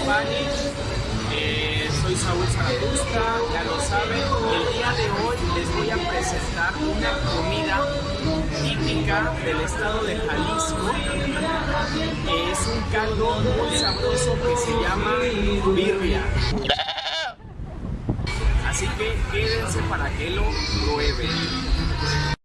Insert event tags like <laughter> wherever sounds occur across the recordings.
acompañe. Eh, soy Saúl Zaratustra, ya lo saben. El día de hoy les voy a presentar una comida típica del estado de Jalisco. Es un caldo muy sabroso que se llama birria. Así que quédense para que lo prueben.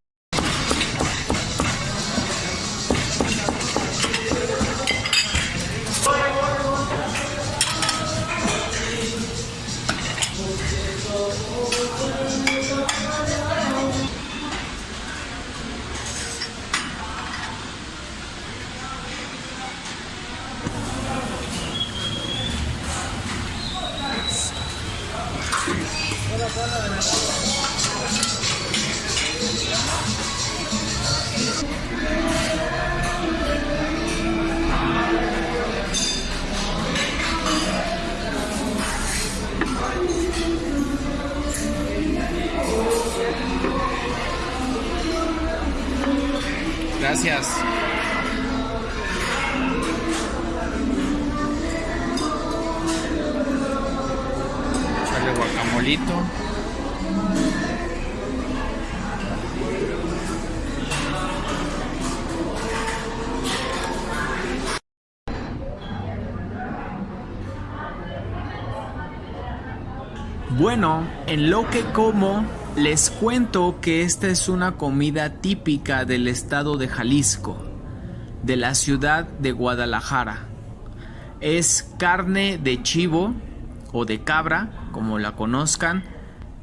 Gracias. Echarle guacamolito. Bueno, en lo que como, les cuento que esta es una comida típica del estado de Jalisco, de la ciudad de Guadalajara. Es carne de chivo o de cabra, como la conozcan.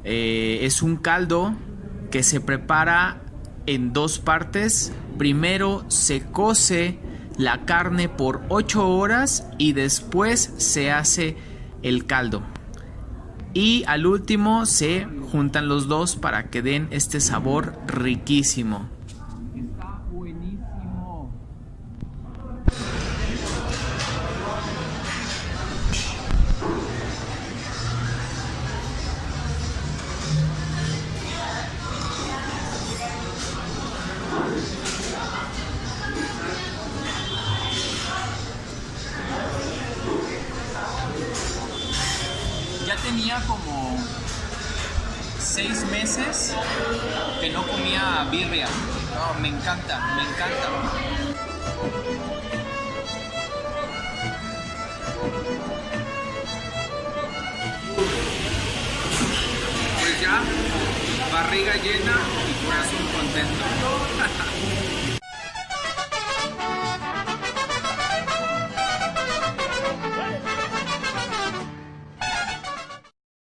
Eh, es un caldo que se prepara en dos partes. Primero se cose la carne por 8 horas y después se hace el caldo y al último se juntan los dos para que den este sabor riquísimo. Está buenísimo. Tenía como seis meses que no comía birria. No, me encanta, me encanta. Pues ya, barriga llena y corazón contento. <laughs>